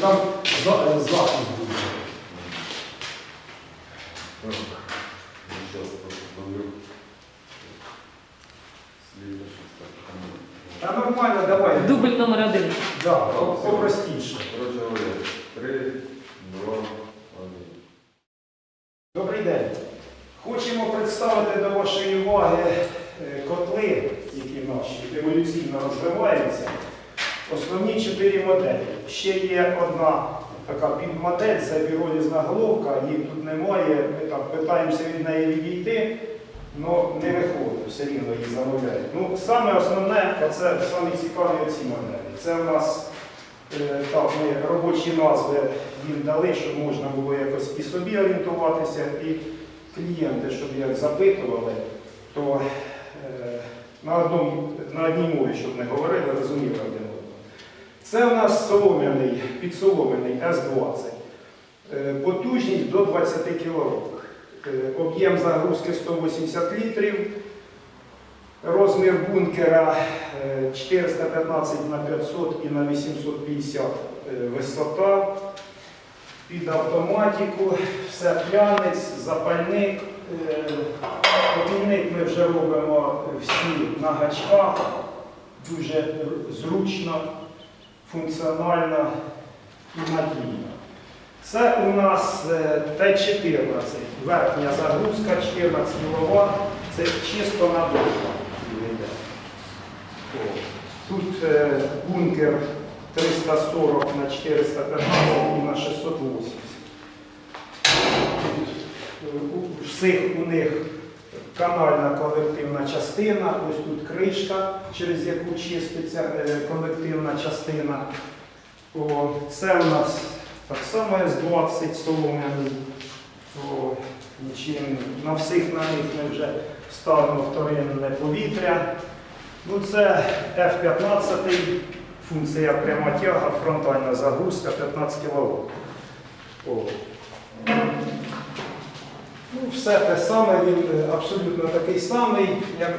там за- е, захист буде. Та нормально, давай. Дубль номер один. Да, попростіше. Короче говоря, три, два, один. Добрий день. Хочемо представити до вашої уваги е, котли, які наші еволюційно розвиваються. Основні чотири моделі. Ще є одна така підмодель, це піролізна головка, її тут немає. Ми там питаємося від неї відійти, але не виходить, все рівно її замовляють. Ну, саме основне, це саме цікаві оці моделі. Це в нас Е, Так, ми робочі назви їм дали, щоб можна було якось і собі орієнтуватися, і клієнти, щоб як запитували, то е, на, одному, на одній мові, щоб не говорили, розуміли один. Це у нас солом'яний, підсолом'яний С-20. Е, Потужність до 20 кВт. Об'єм загрузки 180 літрів. Розмір бункера е, 415 на 500 і на 850 е, висота. Під автоматику, все плянець, запальник. Е, Обійник ми вже робимо всі на гачках. Дуже зручно, функціонально і надійно. Це у нас е, Т-14, верхня загрузка 14 кВт, це чисто на йде. Тут е, бункер 340 на 415 і на 680. Тут, е, У всіх у них канальна колективна частина, ось тут кришка, через яку чиститься е, колективна частина. О, це у нас так само С-20 солом'яний. На всіх на них ми вже ставимо вторинне повітря. Ну, це F-15, функція пряма тяга, фронтальна загрузка 15 кВт. Ну, все те саме, він е, абсолютно такий самий, як,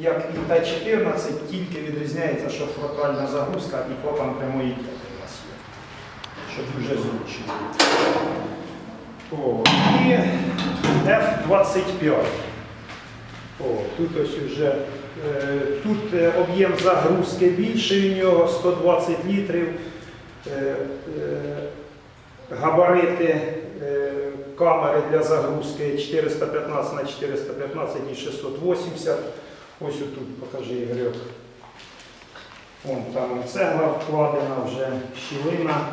як і Т-14, тільки відрізняється, що фронтальна загрузка і клапан прямої тяги у нас є. Що дуже зручно. О, і F-25. О, тут ось уже е, тут е, об'єм загрузки більший у нього 120 літрів. Габарити камери для загрузки 415 на 415 і 680. Ось тут покажи Ігорьок. Вон там цегла вкладена вже щілина.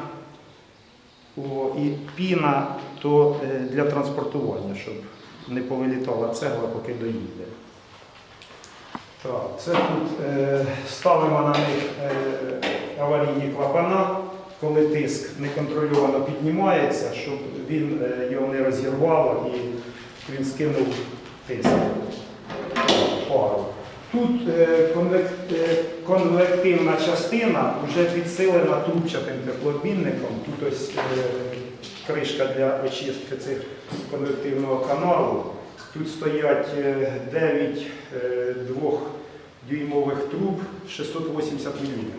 О, і піна то е, для транспортування, щоб не повилітала цегла, поки доїде. Так, це тут е, ставимо на них е, аварійні клапана, коли тиск неконтрольовано піднімається, щоб він е, його не розірвало і він скинув тиск. Пару. Тут е, е, конвективна частина вже підсилена трубчатим теплообмінником. Тут ось кришка для очистки цих конвективного каналу. Тут стоять 9 двохдюймових труб 680 мм.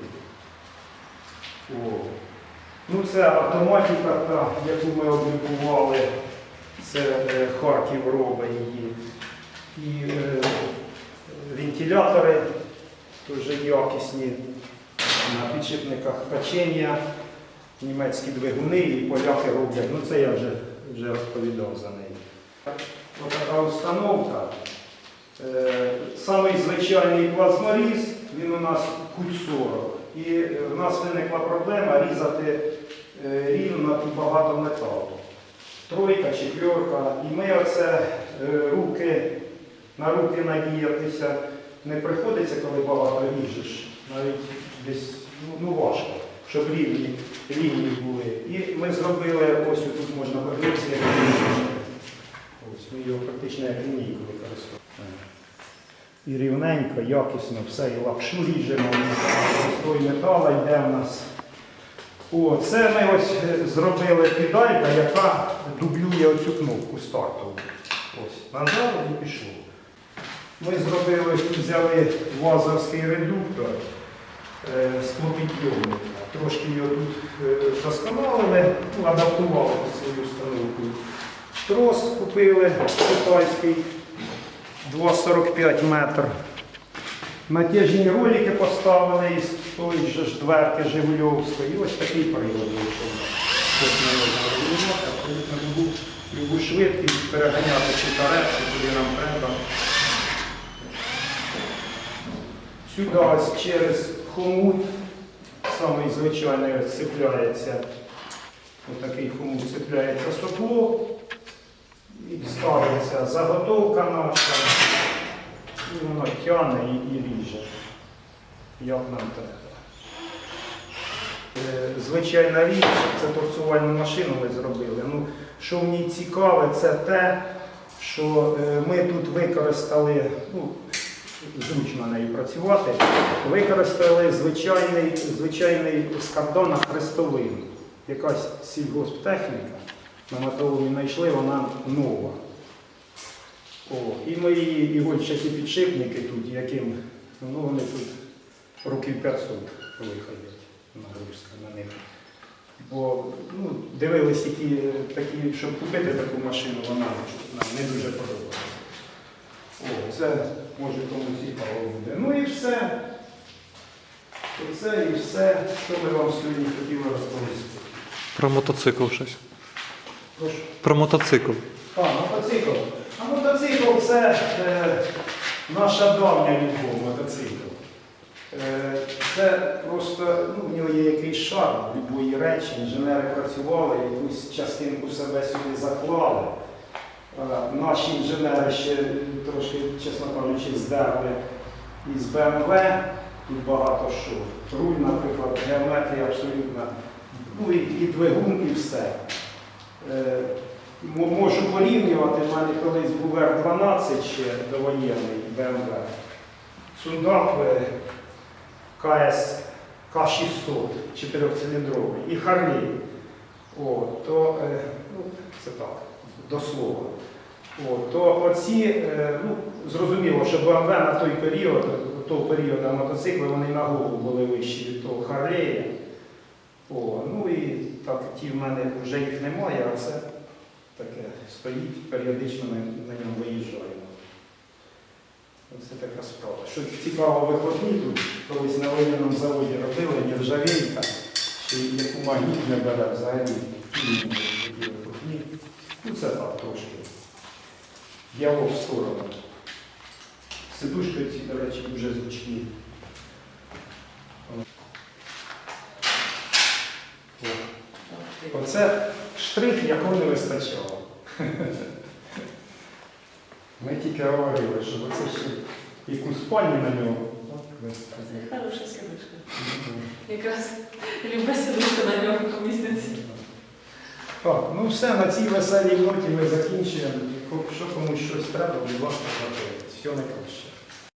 Ну, це автоматика, та, яку ми облікували. Це е, Харків робить її. І е, вентилятори дуже якісні на підшипниках качення, німецькі двигуни і поляки роблять. Ну це я вже, вже розповідав за неї. Ось така установка. Е, Самий звичайний плазморіз, він у нас куть 40. І в нас виникла проблема різати е, рівно і багато металу. Тройка, четверка. І ми оце е, руки, на руки надіятися не приходиться, коли багато ріжеш. Навіть десь ну, важко, щоб рівні лінії були. І ми зробили, ось тут можна подивитися, як. Ось ми його практично як лінійку використовуємо. І рівненько, якісно, все, і лапшу ріжемо, простой метал йде в нас. О, це ми ось е, зробили педалька, яка дублює оцю кнопку стартову. Ось, нажали і пішло. Ми зробили, взяли вазовський редуктор е, склопідйомника. Трошки його тут е, досконалили, ну, адаптували під свою установку. Трос купили китайський 2,45 метр. Натяжні ролики поставили із тої ж ж дверки Жигульовської. Ось такий вийшов. Ось ми його регулювати, абсолютно любу, любу швидкість переганяти чи карет, чи куди нам треба. Сюди ось через хомут, самий звичайний ось такий хомут цепляється сопло і ставиться заготовка наша, і воно тягне і, і ріже, як нам треба. Е, Звичайна річ, це торцувальну машину ми зробили. Ну, що ній цікаве, це те, що е, ми тут використали, ну, зручно нею працювати, використали звичайний, звичайний з картона хрестовину. Якась сільгосптехніка на металоломі знайшли, вона нова. О, і мої ігольчаті підшипники тут, яким ну, вони тут років 500 виходять нагрузка на них. Бо ну, дивились, які такі, щоб купити таку машину, вона нам не дуже подобається. О, це може кому цікаво буде. Ну і все. Оце і все, що ми вам сьогодні хотіли розповісти. Про мотоцикл щось. Прошу. Про мотоцикл. А, мотоцикл. А мотоцикл це е, наша давня любов мотоцикл. Е, це просто ну, в нього є якийсь шарм любої речі. Інженери працювали, якусь частинку себе сюди заклали. Е, наші інженери ще трошки, чесно кажучи, здерли із БМВ. Тут багато що. Руль, наприклад, геометрія абсолютно. Ну і, і двигун, і все. Е, Можу порівнювати, в мене колись був R12 ще довоєнний БМВ. Сундак е, KS600 чотирьохциліндровий і Харлі. О, то, е, ну, це так, до слова. О, то оці, е, ну, зрозуміло, що БМВ на той період, того періоду мотоцикли, вони на голову були вищі від того Харлея. О, ну і так, ті в мене вже їх немає, а це таке стоїть, періодично ми на ньому виїжджаємо. Оце така Що цікаво, виходні тут колись на воєнному заводі робили нержавійка, що яку магніт не бере взагалі. Ну це так трошки. Діалог в сторону. Сидушки ці, до речі, дуже зручні. Оце штрих, якого не вистачало. Ми тільки говорили, що оце ще яку спальню на нього. Це хороша сідушка. Якраз люба сідушка на нього поміститься. Так, ну все, на цій веселій ноті ми закінчуємо. Якщо комусь щось треба, будь ласка, Все Всього найкраще.